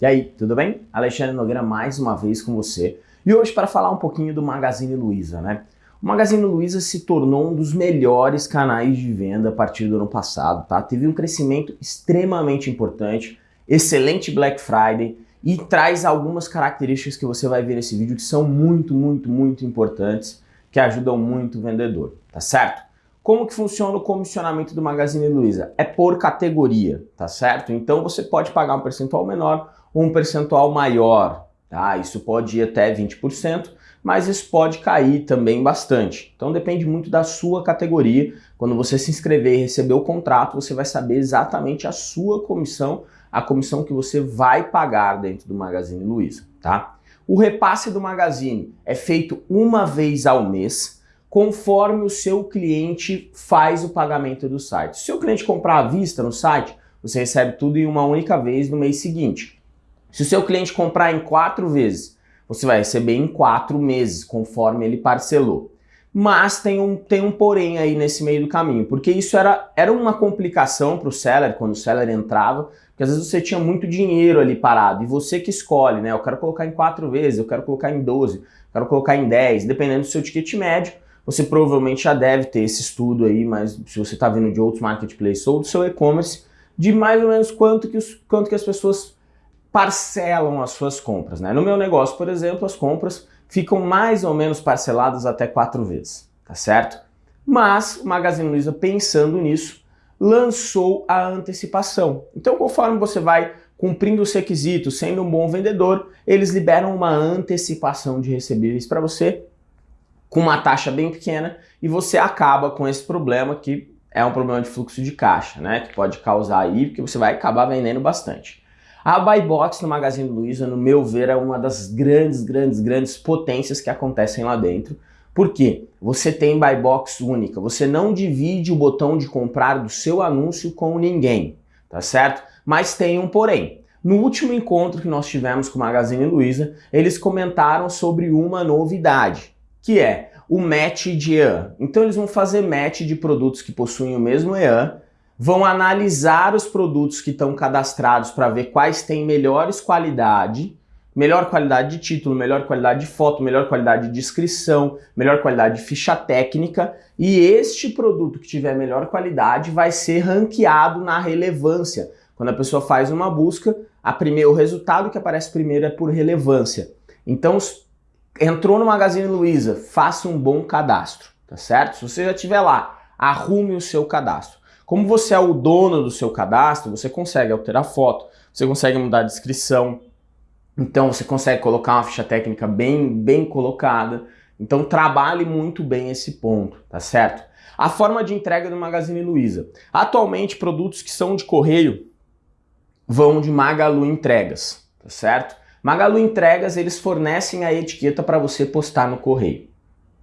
E aí, tudo bem? Alexandre Nogueira mais uma vez com você. E hoje para falar um pouquinho do Magazine Luiza, né? O Magazine Luiza se tornou um dos melhores canais de venda a partir do ano passado, tá? Teve um crescimento extremamente importante, excelente Black Friday e traz algumas características que você vai ver nesse vídeo que são muito, muito, muito importantes, que ajudam muito o vendedor, tá certo? Como que funciona o comissionamento do Magazine Luiza? É por categoria, tá certo? Então você pode pagar um percentual menor um percentual maior, tá? Isso pode ir até 20%, mas isso pode cair também bastante. Então depende muito da sua categoria. Quando você se inscrever e receber o contrato, você vai saber exatamente a sua comissão, a comissão que você vai pagar dentro do Magazine Luiza, tá? O repasse do Magazine é feito uma vez ao mês, conforme o seu cliente faz o pagamento do site. Se o cliente comprar à vista no site, você recebe tudo em uma única vez no mês seguinte. Se o seu cliente comprar em quatro vezes, você vai receber em quatro meses, conforme ele parcelou. Mas tem um, tem um porém aí nesse meio do caminho, porque isso era, era uma complicação para o seller, quando o seller entrava, porque às vezes você tinha muito dinheiro ali parado, e você que escolhe, né? Eu quero colocar em quatro vezes, eu quero colocar em 12, eu quero colocar em 10, dependendo do seu ticket médio, você provavelmente já deve ter esse estudo aí, mas se você está vendo de outros marketplaces ou do seu e-commerce, de mais ou menos quanto que, os, quanto que as pessoas parcelam as suas compras. Né? No meu negócio, por exemplo, as compras ficam mais ou menos parceladas até quatro vezes, tá certo? Mas o Magazine Luiza, pensando nisso, lançou a antecipação. Então, conforme você vai cumprindo os requisitos, sendo um bom vendedor, eles liberam uma antecipação de recebíveis para você com uma taxa bem pequena e você acaba com esse problema que é um problema de fluxo de caixa, né? Que pode causar aí, porque você vai acabar vendendo bastante. A Buy Box no Magazine Luiza, no meu ver, é uma das grandes, grandes, grandes potências que acontecem lá dentro. Por quê? Você tem Buy Box única, você não divide o botão de comprar do seu anúncio com ninguém, tá certo? Mas tem um porém. No último encontro que nós tivemos com o Magazine Luiza, eles comentaram sobre uma novidade que é o match de EAN. Então eles vão fazer match de produtos que possuem o mesmo EAN, vão analisar os produtos que estão cadastrados para ver quais têm melhores qualidade, melhor qualidade de título, melhor qualidade de foto, melhor qualidade de descrição, melhor qualidade de ficha técnica, e este produto que tiver melhor qualidade vai ser ranqueado na relevância. Quando a pessoa faz uma busca, a primeiro, o resultado que aparece primeiro é por relevância. Então, entrou no Magazine Luiza, faça um bom cadastro, tá certo? Se você já estiver lá, arrume o seu cadastro. Como você é o dono do seu cadastro, você consegue alterar foto, você consegue mudar a descrição, então você consegue colocar uma ficha técnica bem, bem colocada. Então trabalhe muito bem esse ponto, tá certo? A forma de entrega do Magazine Luiza. Atualmente, produtos que são de correio vão de Magalu Entregas, tá certo? Magalu Entregas, eles fornecem a etiqueta para você postar no correio,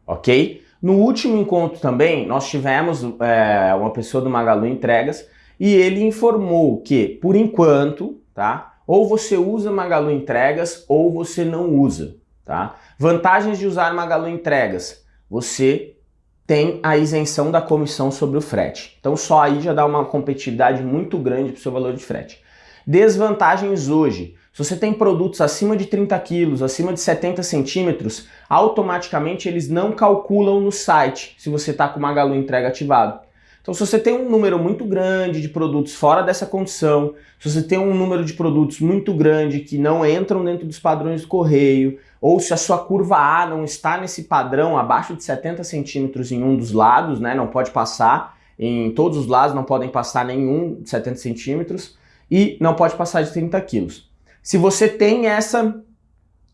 ok? No último encontro também, nós tivemos é, uma pessoa do Magalu Entregas e ele informou que, por enquanto, tá? Ou você usa Magalu Entregas ou você não usa, tá? Vantagens de usar Magalu Entregas. Você tem a isenção da comissão sobre o frete. Então só aí já dá uma competitividade muito grande para o seu valor de frete. Desvantagens hoje. Se você tem produtos acima de 30 quilos, acima de 70 centímetros, automaticamente eles não calculam no site se você está com Magalu entrega ativado. Então se você tem um número muito grande de produtos fora dessa condição, se você tem um número de produtos muito grande que não entram dentro dos padrões do correio, ou se a sua curva A não está nesse padrão abaixo de 70 centímetros em um dos lados, né, não pode passar, em todos os lados não podem passar nenhum de 70 centímetros, e não pode passar de 30 quilos. Se você tem essa,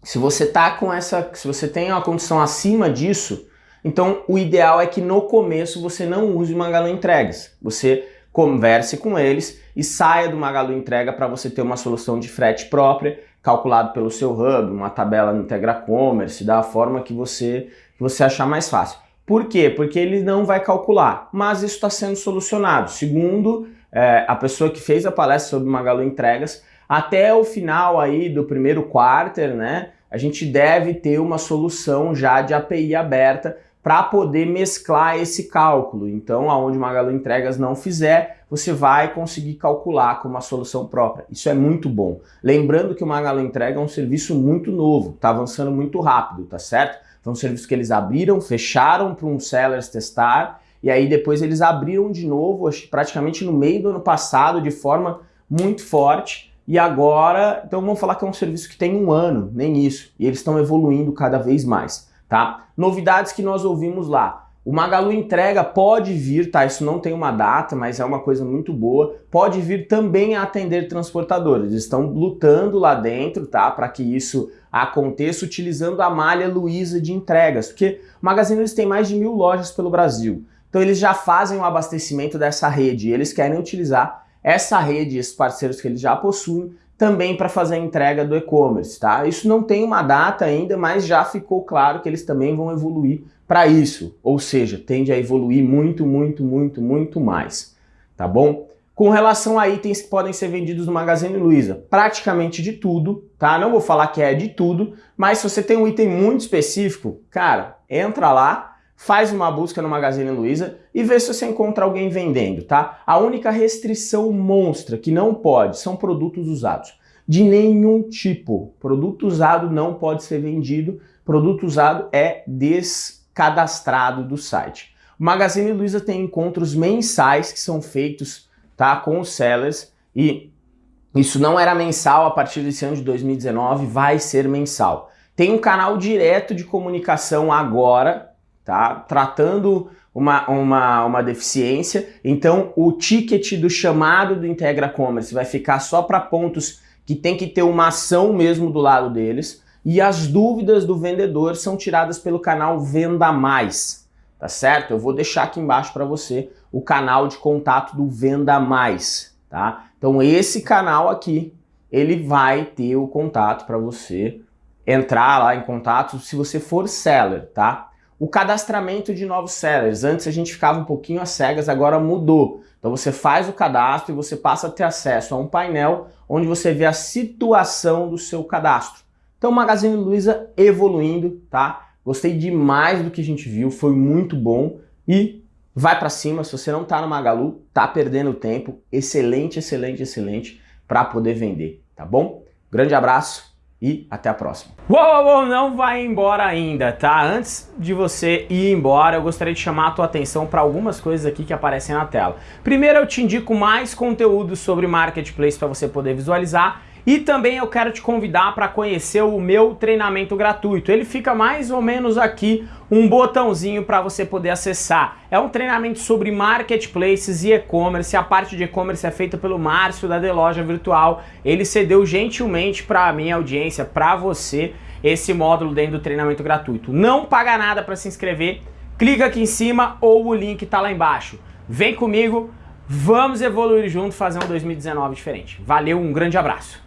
se você tá com essa, se você tem uma condição acima disso, então o ideal é que no começo você não use o Magalu Entregas. Você converse com eles e saia do Magalu Entrega para você ter uma solução de frete própria, calculado pelo seu hub, uma tabela no Integra Commerce, da forma que você, que você achar mais fácil. Por quê? Porque ele não vai calcular, mas isso está sendo solucionado. Segundo é, a pessoa que fez a palestra sobre Magalu Entregas, até o final aí do primeiro quarter, né, a gente deve ter uma solução já de API aberta para poder mesclar esse cálculo. Então, aonde Magalu Entregas não fizer, você vai conseguir calcular com uma solução própria. Isso é muito bom. Lembrando que o Magalu Entrega é um serviço muito novo, está avançando muito rápido, tá certo? Foi um serviço que eles abriram, fecharam para um sellers testar, e aí depois eles abriram de novo, praticamente no meio do ano passado, de forma muito forte, e agora, então vamos falar que é um serviço que tem um ano, nem isso, e eles estão evoluindo cada vez mais tá? Novidades que nós ouvimos lá. O Magalu Entrega pode vir, tá? Isso não tem uma data, mas é uma coisa muito boa. Pode vir também a atender transportadores. Eles estão lutando lá dentro, tá? Para que isso aconteça utilizando a malha Luiza de entregas, porque o Magazine eles tem mais de mil lojas pelo Brasil. Então eles já fazem o abastecimento dessa rede e eles querem utilizar essa rede, esses parceiros que eles já possuem, também para fazer a entrega do e-commerce, tá? Isso não tem uma data ainda, mas já ficou claro que eles também vão evoluir para isso, ou seja, tende a evoluir muito, muito, muito, muito mais, tá bom? Com relação a itens que podem ser vendidos no Magazine Luiza, praticamente de tudo, tá? Não vou falar que é de tudo, mas se você tem um item muito específico, cara, entra lá, faz uma busca no Magazine Luiza e vê se você encontra alguém vendendo, tá? A única restrição monstra que não pode são produtos usados. De nenhum tipo. Produto usado não pode ser vendido, produto usado é descadastrado do site. O Magazine Luiza tem encontros mensais que são feitos tá, com os sellers e isso não era mensal a partir desse ano de 2019, vai ser mensal. Tem um canal direto de comunicação agora, tá? Tratando uma, uma, uma deficiência, então o ticket do chamado do Integra Commerce vai ficar só para pontos que tem que ter uma ação mesmo do lado deles, e as dúvidas do vendedor são tiradas pelo canal Venda Mais, tá certo? Eu vou deixar aqui embaixo para você o canal de contato do Venda Mais, tá? Então esse canal aqui, ele vai ter o contato para você entrar lá em contato se você for seller, tá? O cadastramento de novos sellers. Antes a gente ficava um pouquinho às cegas, agora mudou. Então você faz o cadastro e você passa a ter acesso a um painel onde você vê a situação do seu cadastro. Então o Magazine Luiza evoluindo, tá? Gostei demais do que a gente viu, foi muito bom e vai para cima, se você não tá no Magalu, tá perdendo tempo, excelente, excelente, excelente para poder vender, tá bom? Grande abraço e até a próxima. Uou, uou, não vai embora ainda, tá? Antes de você ir embora, eu gostaria de chamar a tua atenção para algumas coisas aqui que aparecem na tela. Primeiro, eu te indico mais conteúdo sobre Marketplace para você poder visualizar e também eu quero te convidar para conhecer o meu treinamento gratuito. Ele fica mais ou menos aqui, um botãozinho para você poder acessar. É um treinamento sobre marketplaces e e-commerce. A parte de e-commerce é feita pelo Márcio da The Loja Virtual. Ele cedeu gentilmente para a minha audiência, para você, esse módulo dentro do treinamento gratuito. Não paga nada para se inscrever. Clica aqui em cima ou o link está lá embaixo. Vem comigo, vamos evoluir junto, fazer um 2019 diferente. Valeu, um grande abraço.